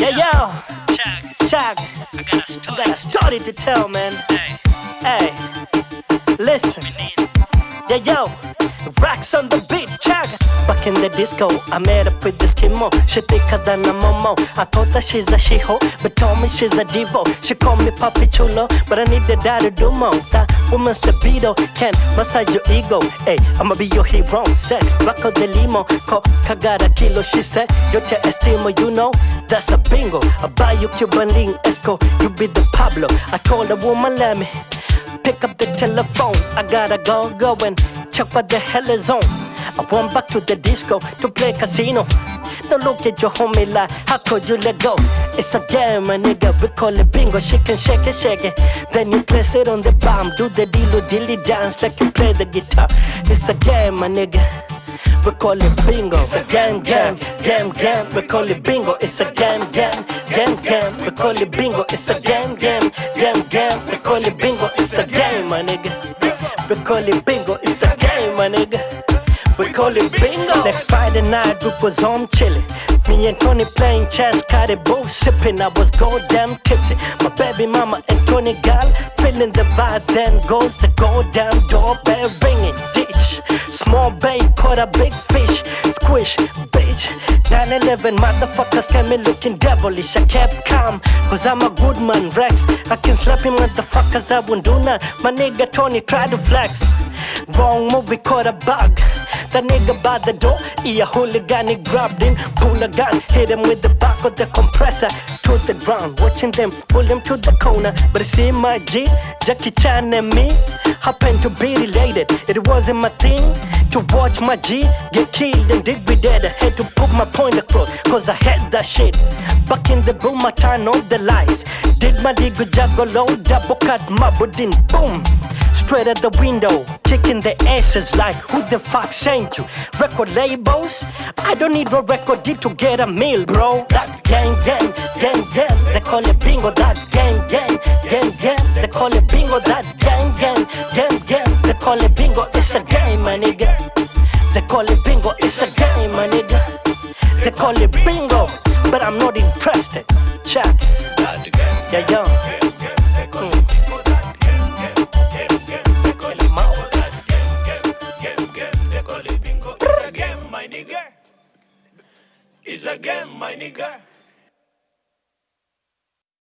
Yeah, yo, Check. Chuck, I got a story. got a story to tell, man. Hey, Hey, listen. Yeah, yo, rocks on the beat, Chuck. Back in the disco, I met up with this Kimo. She thicker than a momo. I thought that she's a she-ho, but told me she's a divo. She called me Papi Chulo, but I need the dad to do more. Woman's libido can massage your ego. Hey, I'ma be your hero. Sex, Rocco de Limo, co cagada kilo. She said, yo te estimo, you know. That's a bingo. I buy you Cuban link, Esco. You be the Pablo. I told the woman, let me pick up the telephone. I gotta go, go and check what the hell is on. I went back to the disco to play casino. Don't look at your homie like, how could you let go? It's a game, my nigga, we call it bingo. She can shake it, shake it. Then you place it on the bomb. Do the dilly dilly dance like you play the guitar. It's a game, my nigga. We call it bingo. It's a game, game, game, game. We call it bingo. It's a game, game, game, game. We call it bingo. It's a game, game, game, game. We call it bingo. It's a game, my nigga. We call it bingo. It's a game, my nigga. We call it bingo. Next Friday night, we was home chilling. Me and Tony playing chess, got it both sipping. I was goddamn tipsy. My baby mama and Tony gal feeling the vibe. Then goes the goddamn doorbell ringing. Ditch. Small bait caught a big fish. Squish, bitch. 9-11 motherfuckers came in looking devilish. I kept calm, cause I'm a good man, Rex. I can slap him motherfuckers, I won't do none. My nigga Tony tried to flex. Wrong movie caught a bug. The nigga by the door, he a hooligan, he grabbed him, pull a gun, hit him with the back of the compressor to the ground. Watching them pull him to the corner, but see my G, Jackie Chan and me happened to be related. It wasn't my thing to watch my G get killed and dig be dead. I had to put my point across, cause I had that shit. Back in the room, I turned on the lights. Did my dig with Jaggalo, double cut my budin, boom. Straight at the window, kicking the asses like who the fuck sent you? Record labels? I don't need no record deal to get a meal, bro. That gang, gang, gang, gang, they call it bingo. That gang, gang, gang, gang, they call it bingo. That gang, gang, gang, gang, they call it bingo. It's a game, my nigga. They call it bingo. It's a game, my nigga. They call it bingo, but I'm not interested. Check, yeah, yo. It's a game, my nigga.